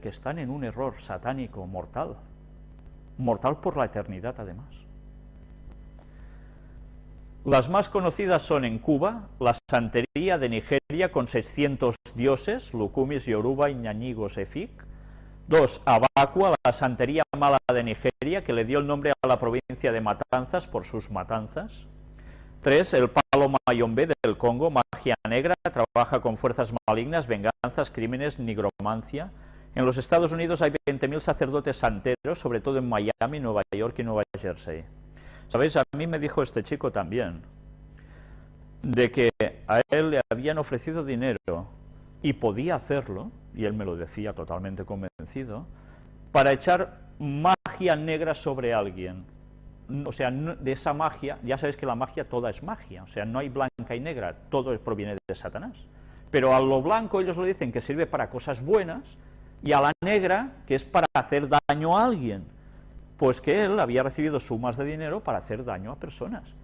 que están en un error satánico mortal, mortal por la eternidad además. Las más conocidas son en Cuba, la santería de Nigeria con 600 dioses, Lukumis, Yoruba, Iñañigos, Efik. Dos, Abacua, la santería mala de Nigeria, que le dio el nombre a la provincia de Matanzas por sus matanzas. Tres, el palo mayombe del Congo, magia negra, trabaja con fuerzas malignas, venganzas, crímenes, nigromancia. En los Estados Unidos hay 20.000 sacerdotes santeros, sobre todo en Miami, Nueva York y Nueva Jersey. ¿Sabéis? A mí me dijo este chico también, de que a él le habían ofrecido dinero y podía hacerlo, y él me lo decía totalmente convencido, para echar magia negra sobre alguien o sea, de esa magia, ya sabéis que la magia toda es magia, o sea, no hay blanca y negra, todo proviene de Satanás. Pero a lo blanco ellos lo dicen que sirve para cosas buenas, y a la negra, que es para hacer daño a alguien, pues que él había recibido sumas de dinero para hacer daño a personas.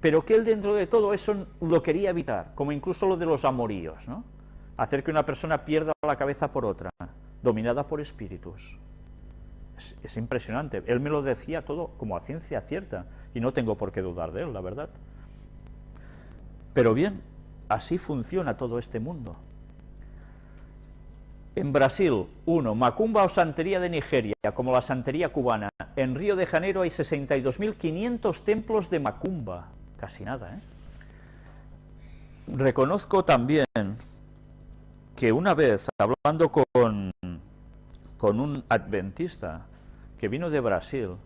Pero que él dentro de todo eso lo quería evitar, como incluso lo de los amoríos, ¿no? Hacer que una persona pierda la cabeza por otra, dominada por espíritus. Es, impresionante. Él me lo decía todo como a ciencia cierta, y no tengo por qué dudar de él, la verdad. Pero bien, así funciona todo este mundo. En Brasil, uno, Macumba o Santería de Nigeria, como la Santería cubana. En Río de Janeiro hay 62.500 templos de Macumba. Casi nada, ¿eh? Reconozco también que una vez, hablando con, con un adventista que vino de Brasil,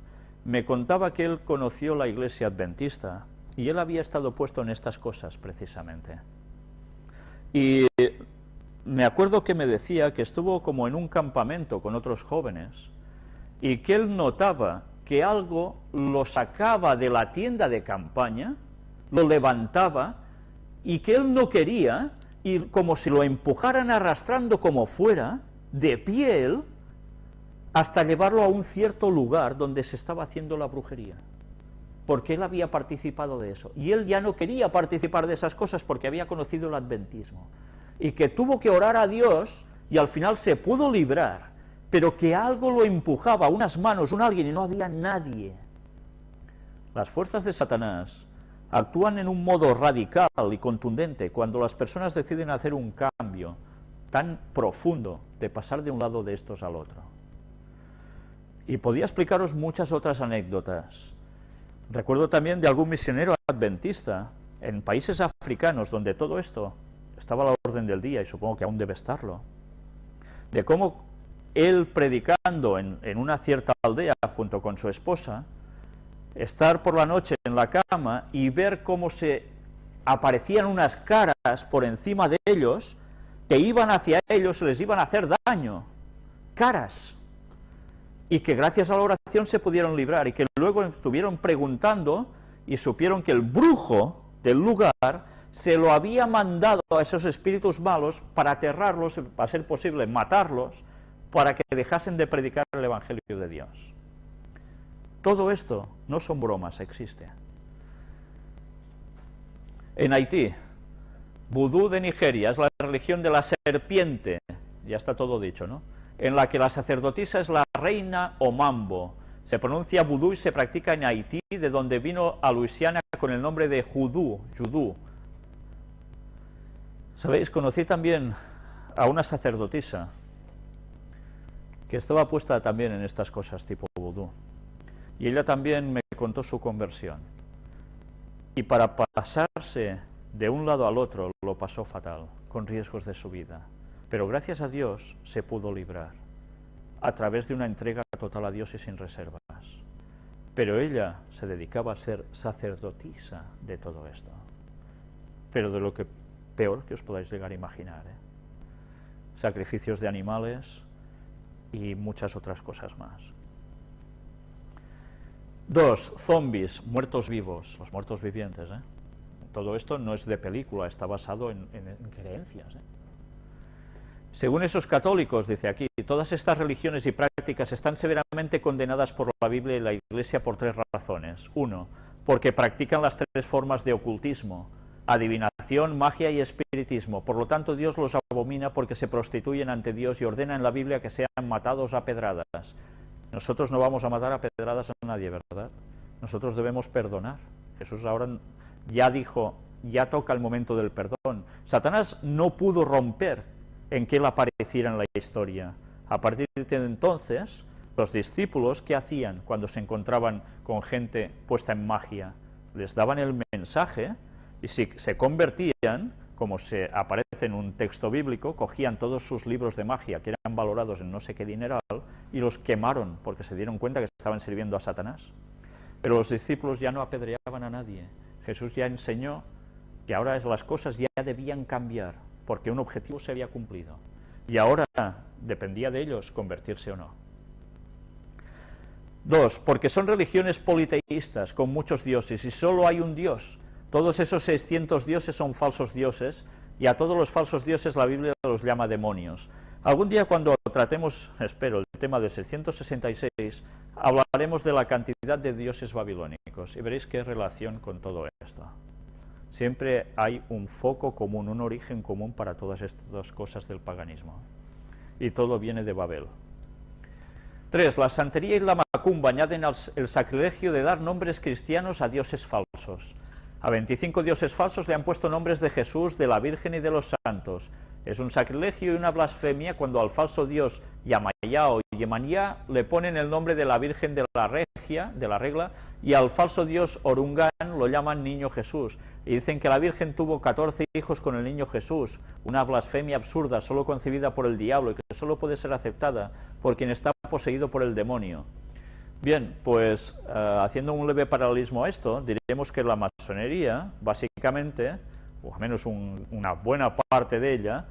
me contaba que él conoció la iglesia adventista y él había estado puesto en estas cosas precisamente. Y me acuerdo que me decía que estuvo como en un campamento con otros jóvenes y que él notaba que algo lo sacaba de la tienda de campaña, lo levantaba y que él no quería, y como si lo empujaran arrastrando como fuera, de piel, hasta llevarlo a un cierto lugar donde se estaba haciendo la brujería, porque él había participado de eso, y él ya no quería participar de esas cosas porque había conocido el adventismo, y que tuvo que orar a Dios, y al final se pudo librar, pero que algo lo empujaba, unas manos, un alguien, y no había nadie. Las fuerzas de Satanás actúan en un modo radical y contundente cuando las personas deciden hacer un cambio tan profundo de pasar de un lado de estos al otro. Y podía explicaros muchas otras anécdotas. Recuerdo también de algún misionero adventista en países africanos donde todo esto estaba a la orden del día y supongo que aún debe estarlo, de cómo él predicando en, en una cierta aldea junto con su esposa, estar por la noche en la cama y ver cómo se aparecían unas caras por encima de ellos que iban hacia ellos les iban a hacer daño. Caras y que gracias a la oración se pudieron librar, y que luego estuvieron preguntando y supieron que el brujo del lugar se lo había mandado a esos espíritus malos para aterrarlos, para ser posible matarlos, para que dejasen de predicar el Evangelio de Dios. Todo esto no son bromas, existe. En Haití, vudú de Nigeria es la religión de la serpiente, ya está todo dicho, ¿no? en la que la sacerdotisa es la reina Omambo. Se pronuncia vudú y se practica en Haití, de donde vino a Luisiana con el nombre de judú, judú. ¿Sabéis? Conocí también a una sacerdotisa que estaba puesta también en estas cosas tipo vudú. Y ella también me contó su conversión. Y para pasarse de un lado al otro lo pasó fatal, con riesgos de su vida pero gracias a Dios se pudo librar, a través de una entrega total a Dios y sin reservas. Pero ella se dedicaba a ser sacerdotisa de todo esto, pero de lo que peor que os podáis llegar a imaginar. ¿eh? Sacrificios de animales y muchas otras cosas más. Dos, zombies, muertos vivos, los muertos vivientes. ¿eh? Todo esto no es de película, está basado en, en creencias. ¿eh? Según esos católicos, dice aquí, todas estas religiones y prácticas están severamente condenadas por la Biblia y la Iglesia por tres razones. Uno, porque practican las tres formas de ocultismo, adivinación, magia y espiritismo. Por lo tanto, Dios los abomina porque se prostituyen ante Dios y ordena en la Biblia que sean matados a pedradas. Nosotros no vamos a matar a pedradas a nadie, ¿verdad? Nosotros debemos perdonar. Jesús ahora ya dijo, ya toca el momento del perdón. Satanás no pudo romper en que él apareciera en la historia. A partir de entonces, los discípulos, ¿qué hacían cuando se encontraban con gente puesta en magia? Les daban el mensaje y si se convertían, como se aparece en un texto bíblico, cogían todos sus libros de magia que eran valorados en no sé qué dineral y los quemaron porque se dieron cuenta que estaban sirviendo a Satanás. Pero los discípulos ya no apedreaban a nadie. Jesús ya enseñó que ahora las cosas ya debían cambiar porque un objetivo se había cumplido. Y ahora dependía de ellos convertirse o no. Dos, porque son religiones politeístas con muchos dioses y solo hay un dios. Todos esos 600 dioses son falsos dioses y a todos los falsos dioses la Biblia los llama demonios. Algún día cuando tratemos, espero, el tema de 666, hablaremos de la cantidad de dioses babilónicos y veréis qué relación con todo esto. Siempre hay un foco común, un origen común para todas estas cosas del paganismo. Y todo viene de Babel. 3. La santería y la macumba añaden el sacrilegio de dar nombres cristianos a dioses falsos. A 25 dioses falsos le han puesto nombres de Jesús, de la Virgen y de los santos. Es un sacrilegio y una blasfemia cuando al falso dios Yamayá o Yemanyá le ponen el nombre de la Virgen de la Regia, de la Regla, y al falso dios Orungán lo llaman Niño Jesús. Y dicen que la Virgen tuvo 14 hijos con el Niño Jesús, una blasfemia absurda, solo concebida por el diablo y que solo puede ser aceptada por quien está poseído por el demonio. Bien, pues eh, haciendo un leve paralelismo a esto, diremos que la masonería, básicamente, o al menos una buena parte de ella,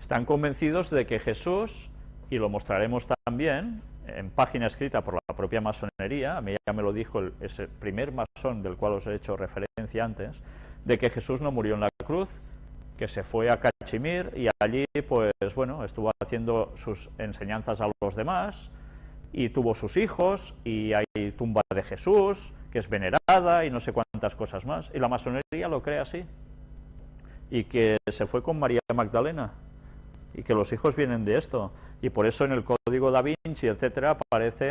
están convencidos de que Jesús, y lo mostraremos también en página escrita por la propia masonería, a mí ya me lo dijo el, ese primer masón del cual os he hecho referencia antes, de que Jesús no murió en la cruz, que se fue a Cachemir y allí, pues bueno, estuvo haciendo sus enseñanzas a los demás, y tuvo sus hijos, y hay tumba de Jesús, que es venerada, y no sé cuántas cosas más, y la masonería lo cree así, y que se fue con María Magdalena, y que los hijos vienen de esto, y por eso en el Código da Vinci, etcétera, aparece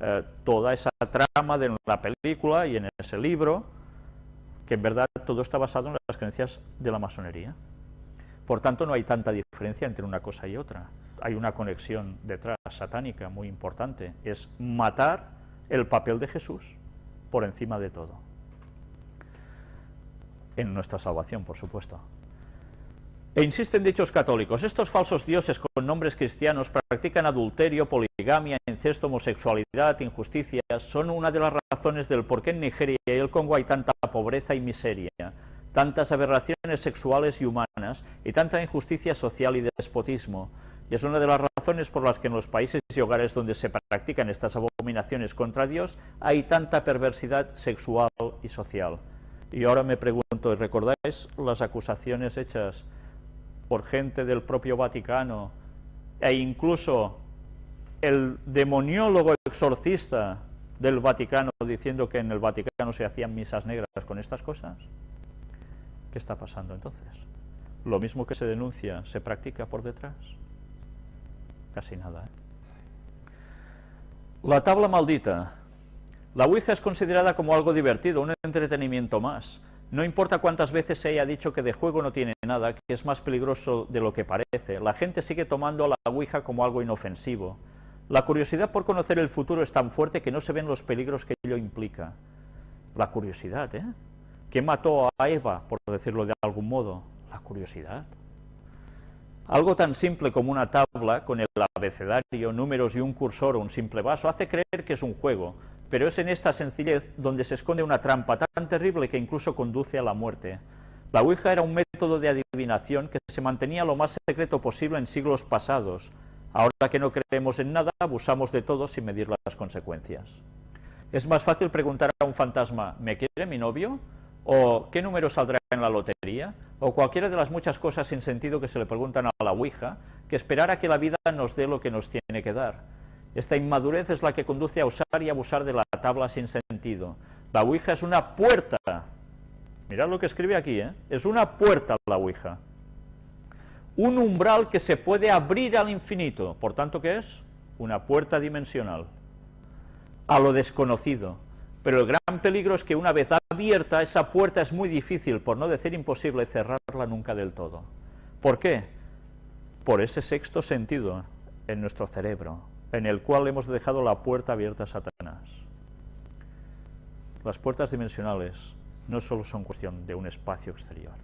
eh, toda esa trama de la película y en ese libro, que en verdad todo está basado en las creencias de la masonería. Por tanto, no hay tanta diferencia entre una cosa y otra. Hay una conexión detrás satánica muy importante, es matar el papel de Jesús por encima de todo. En nuestra salvación, por supuesto. E insisten dichos católicos, estos falsos dioses con nombres cristianos practican adulterio, poligamia, incesto, homosexualidad, injusticias, son una de las razones del por qué en Nigeria y el Congo hay tanta pobreza y miseria, tantas aberraciones sexuales y humanas, y tanta injusticia social y despotismo. Y es una de las razones por las que en los países y hogares donde se practican estas abominaciones contra Dios hay tanta perversidad sexual y social. Y ahora me pregunto, ¿recordáis las acusaciones hechas por gente del propio Vaticano, e incluso el demoniólogo exorcista del Vaticano diciendo que en el Vaticano se hacían misas negras con estas cosas? ¿Qué está pasando entonces? Lo mismo que se denuncia, ¿se practica por detrás? Casi nada. ¿eh? La tabla maldita. La Ouija es considerada como algo divertido, un entretenimiento más. No importa cuántas veces se haya dicho que de juego no tiene nada, que es más peligroso de lo que parece, la gente sigue tomando a la Ouija como algo inofensivo. La curiosidad por conocer el futuro es tan fuerte que no se ven los peligros que ello implica. La curiosidad, ¿eh? ¿Qué mató a Eva, por decirlo de algún modo? La curiosidad. Algo tan simple como una tabla con el abecedario, números y un cursor o un simple vaso hace creer que es un juego, pero es en esta sencillez donde se esconde una trampa tan terrible que incluso conduce a la muerte. La Ouija era un método de adivinación que se mantenía lo más secreto posible en siglos pasados. Ahora que no creemos en nada, abusamos de todo sin medir las consecuencias. Es más fácil preguntar a un fantasma, ¿me quiere mi novio? ¿O qué número saldrá en la lotería? O cualquiera de las muchas cosas sin sentido que se le preguntan a la Ouija, que esperar a que la vida nos dé lo que nos tiene que dar. Esta inmadurez es la que conduce a usar y abusar de la tabla sin sentido. La Ouija es una puerta. Mirad lo que escribe aquí, ¿eh? Es una puerta la Ouija. un umbral que se puede abrir al infinito, por tanto, ¿qué es? Una puerta dimensional, a lo desconocido, pero el gran peligro es que una vez abierta, esa puerta es muy difícil, por no decir imposible, cerrarla nunca del todo. ¿Por qué? Por ese sexto sentido en nuestro cerebro, en el cual hemos dejado la puerta abierta a Satanás. Las puertas dimensionales no solo son cuestión de un espacio exterior.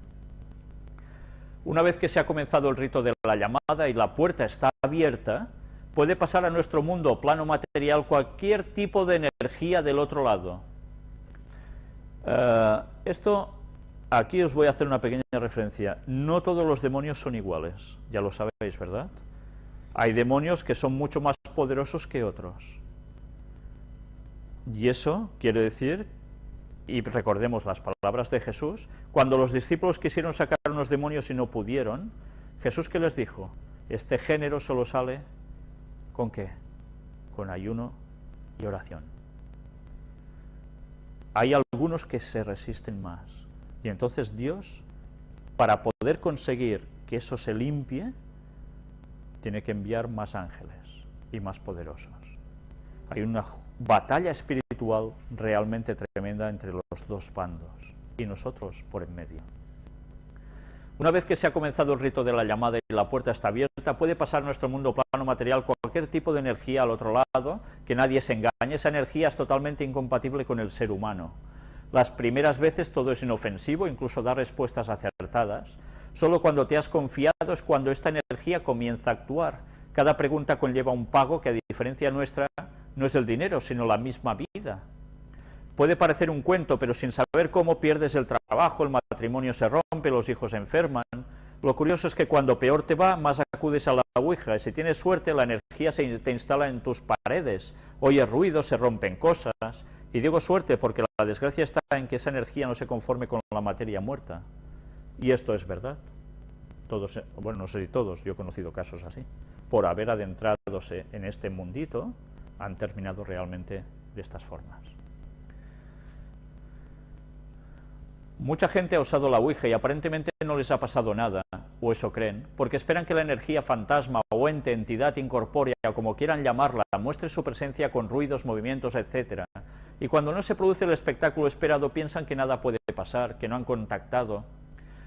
Una vez que se ha comenzado el rito de la llamada y la puerta está abierta, puede pasar a nuestro mundo, plano material, cualquier tipo de energía del otro lado. Eh, esto, aquí os voy a hacer una pequeña referencia. No todos los demonios son iguales, ya lo sabéis, ¿verdad? Hay demonios que son mucho más poderosos que otros. Y eso quiere decir, y recordemos las palabras de Jesús, cuando los discípulos quisieron sacar unos demonios y no pudieron, Jesús ¿qué les dijo? Este género solo sale ¿Con qué? Con ayuno y oración. Hay algunos que se resisten más. Y entonces Dios, para poder conseguir que eso se limpie, tiene que enviar más ángeles y más poderosos. Hay una batalla espiritual realmente tremenda entre los dos bandos y nosotros por en medio. Una vez que se ha comenzado el rito de la llamada y la puerta está abierta, puede pasar nuestro mundo plano material cualquier tipo de energía al otro lado, que nadie se engañe, esa energía es totalmente incompatible con el ser humano. Las primeras veces todo es inofensivo, incluso da respuestas acertadas. Solo cuando te has confiado es cuando esta energía comienza a actuar. Cada pregunta conlleva un pago que a diferencia nuestra no es el dinero, sino la misma vida. Puede parecer un cuento, pero sin saber cómo pierdes el trabajo, el matrimonio se rompe, los hijos enferman. Lo curioso es que cuando peor te va, más acudes a la Ouija, si tienes suerte, la energía se te instala en tus paredes, oyes ruidos, se rompen cosas, y digo suerte porque la desgracia está en que esa energía no se conforme con la materia muerta. Y esto es verdad. Todos, bueno, no sé si todos, yo he conocido casos así. Por haber adentradose en este mundito, han terminado realmente de estas formas. Mucha gente ha usado la Ouija y aparentemente no les ha pasado nada, o eso creen, porque esperan que la energía fantasma o ente, entidad incorpórea, como quieran llamarla, muestre su presencia con ruidos, movimientos, etc. Y cuando no se produce el espectáculo esperado piensan que nada puede pasar, que no han contactado.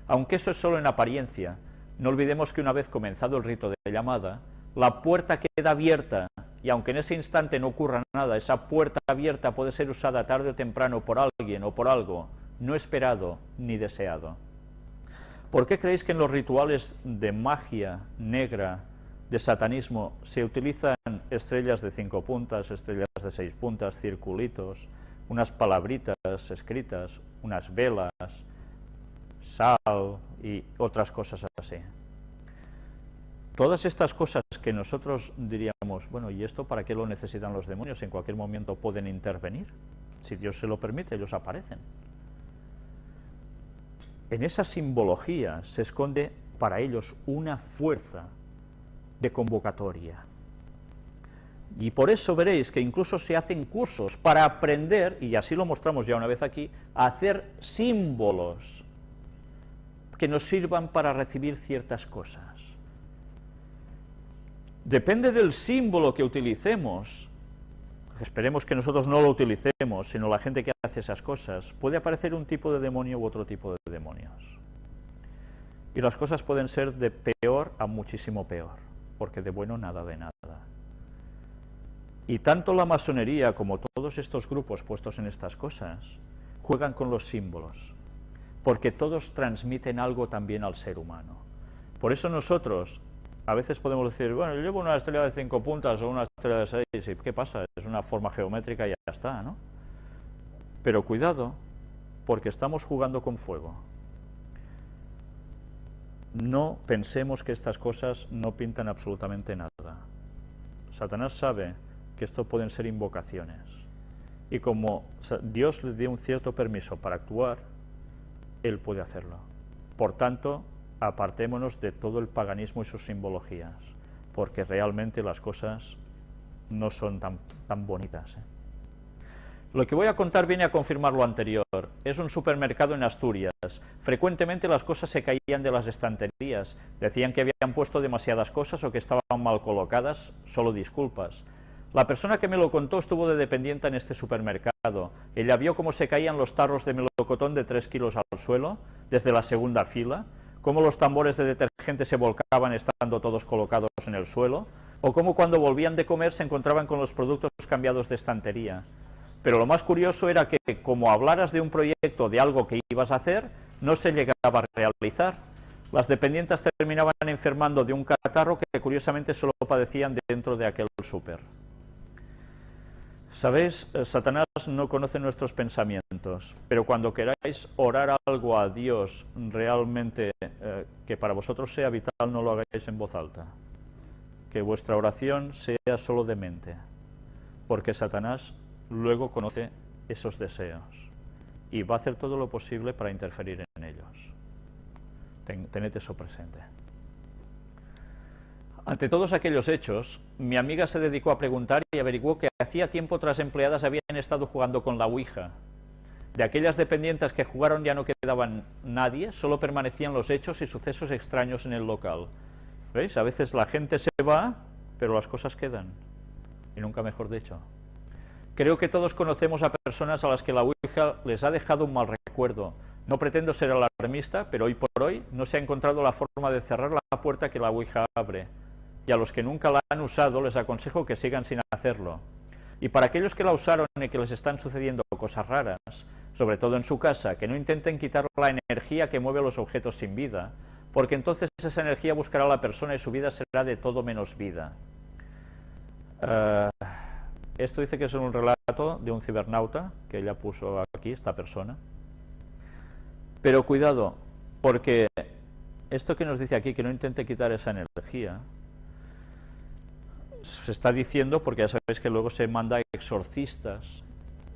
Aunque eso es solo en apariencia, no olvidemos que una vez comenzado el rito de llamada, la puerta queda abierta, y aunque en ese instante no ocurra nada, esa puerta abierta puede ser usada tarde o temprano por alguien o por algo, no esperado ni deseado. ¿Por qué creéis que en los rituales de magia negra, de satanismo, se utilizan estrellas de cinco puntas, estrellas de seis puntas, circulitos, unas palabritas escritas, unas velas, sal y otras cosas así? Todas estas cosas que nosotros diríamos, bueno, ¿y esto para qué lo necesitan los demonios? En cualquier momento pueden intervenir. Si Dios se lo permite, ellos aparecen. En esa simbología se esconde para ellos una fuerza de convocatoria. Y por eso veréis que incluso se hacen cursos para aprender, y así lo mostramos ya una vez aquí, a hacer símbolos que nos sirvan para recibir ciertas cosas. Depende del símbolo que utilicemos, esperemos que nosotros no lo utilicemos, sino la gente que hace esas cosas, puede aparecer un tipo de demonio u otro tipo de demonios. Y las cosas pueden ser de peor a muchísimo peor, porque de bueno nada de nada. Y tanto la masonería como todos estos grupos puestos en estas cosas, juegan con los símbolos, porque todos transmiten algo también al ser humano. Por eso nosotros, a veces podemos decir, bueno, yo llevo una estrella de cinco puntas o una estrella de seis, ¿y qué pasa? Es una forma geométrica y ya está, ¿no? Pero cuidado, porque estamos jugando con fuego. No pensemos que estas cosas no pintan absolutamente nada. Satanás sabe que esto pueden ser invocaciones. Y como Dios le dio un cierto permiso para actuar, Él puede hacerlo. Por tanto, apartémonos de todo el paganismo y sus simbologías, porque realmente las cosas no son tan, tan bonitas. ¿eh? Lo que voy a contar viene a confirmar lo anterior. Es un supermercado en Asturias. Frecuentemente las cosas se caían de las estanterías. Decían que habían puesto demasiadas cosas o que estaban mal colocadas, solo disculpas. La persona que me lo contó estuvo de dependiente en este supermercado. Ella vio cómo se caían los tarros de melocotón de 3 kilos al suelo, desde la segunda fila, cómo los tambores de detergente se volcaban estando todos colocados en el suelo, o cómo cuando volvían de comer se encontraban con los productos cambiados de estantería. Pero lo más curioso era que, como hablaras de un proyecto, de algo que ibas a hacer, no se llegaba a realizar. Las dependientes terminaban enfermando de un catarro que curiosamente solo padecían dentro de aquel súper. Sabéis, eh, Satanás no conoce nuestros pensamientos, pero cuando queráis orar algo a Dios realmente eh, que para vosotros sea vital, no lo hagáis en voz alta. Que vuestra oración sea solo de mente, porque Satanás luego conoce esos deseos y va a hacer todo lo posible para interferir en ellos. tened eso presente. Ante todos aquellos hechos, mi amiga se dedicó a preguntar y averiguó que hacía tiempo otras empleadas habían estado jugando con la Ouija. De aquellas dependientes que jugaron ya no quedaban nadie, solo permanecían los hechos y sucesos extraños en el local. ¿Veis? A veces la gente se va, pero las cosas quedan. Y nunca mejor dicho. Creo que todos conocemos a personas a las que la Ouija les ha dejado un mal recuerdo. No pretendo ser alarmista, pero hoy por hoy no se ha encontrado la forma de cerrar la puerta que la Ouija abre. Y a los que nunca la han usado les aconsejo que sigan sin hacerlo. Y para aquellos que la usaron y que les están sucediendo cosas raras, sobre todo en su casa, que no intenten quitar la energía que mueve los objetos sin vida, porque entonces esa energía buscará a la persona y su vida será de todo menos vida. Uh, esto dice que es un relato de un cibernauta, que ella puso aquí, esta persona. Pero cuidado, porque esto que nos dice aquí, que no intente quitar esa energía, se está diciendo, porque ya sabéis que luego se manda exorcistas,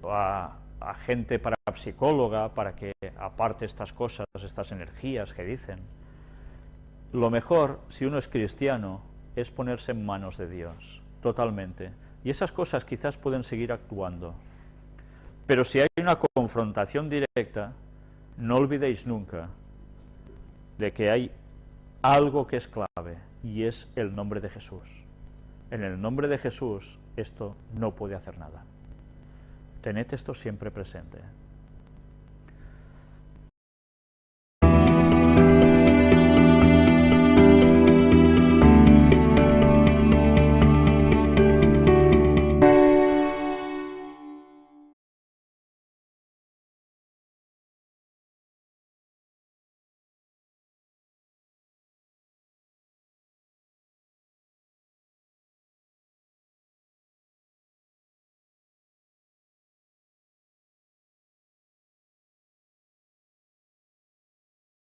a, a gente psicóloga para que aparte estas cosas, estas energías que dicen. Lo mejor, si uno es cristiano, es ponerse en manos de Dios, totalmente. Y esas cosas quizás pueden seguir actuando. Pero si hay una confrontación directa, no olvidéis nunca de que hay algo que es clave, y es el nombre de Jesús. En el nombre de Jesús, esto no puede hacer nada. Tened esto siempre presente.